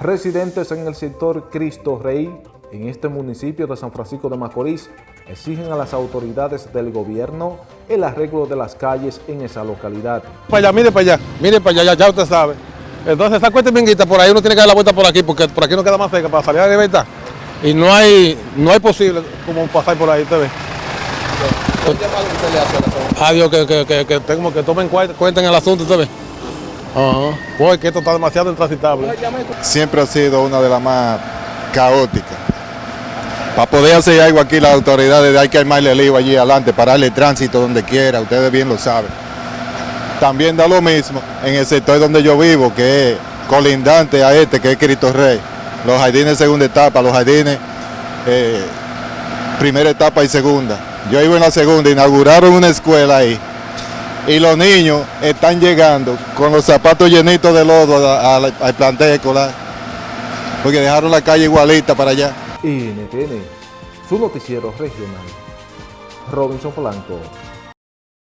Residentes en el sector Cristo Rey, en este municipio de San Francisco de Macorís, exigen a las autoridades del gobierno el arreglo de las calles en esa localidad. Para allá, mire para allá, mire para allá, ya, usted sabe. Entonces esa cuesta minguita por ahí uno tiene que dar la vuelta por aquí porque por aquí no queda más cerca para salir a la libertad. Y no hay, no hay posible como pasar por ahí, usted ve. ¿Qué llamado usted le hace a la zona? Adiós, que, que, que, que, tengo, que tomen cuenta, cuenta en el asunto, usted ve. Ajá. Porque esto está demasiado intransitable. siempre ha sido una de las más caóticas. Para poder hacer algo aquí las autoridades hay que armarle el lío allí adelante, pararle tránsito donde quiera, ustedes bien lo saben. También da lo mismo en el sector donde yo vivo, que es colindante a este, que es Cristo Rey. Los jardines segunda etapa, los jardines eh, primera etapa y segunda. Yo vivo en la segunda, inauguraron una escuela ahí y los niños están llegando con los zapatos llenitos de lodo al plantel escolar, porque dejaron la calle igualita para allá. NTN, su noticiero regional. Robinson Polanco.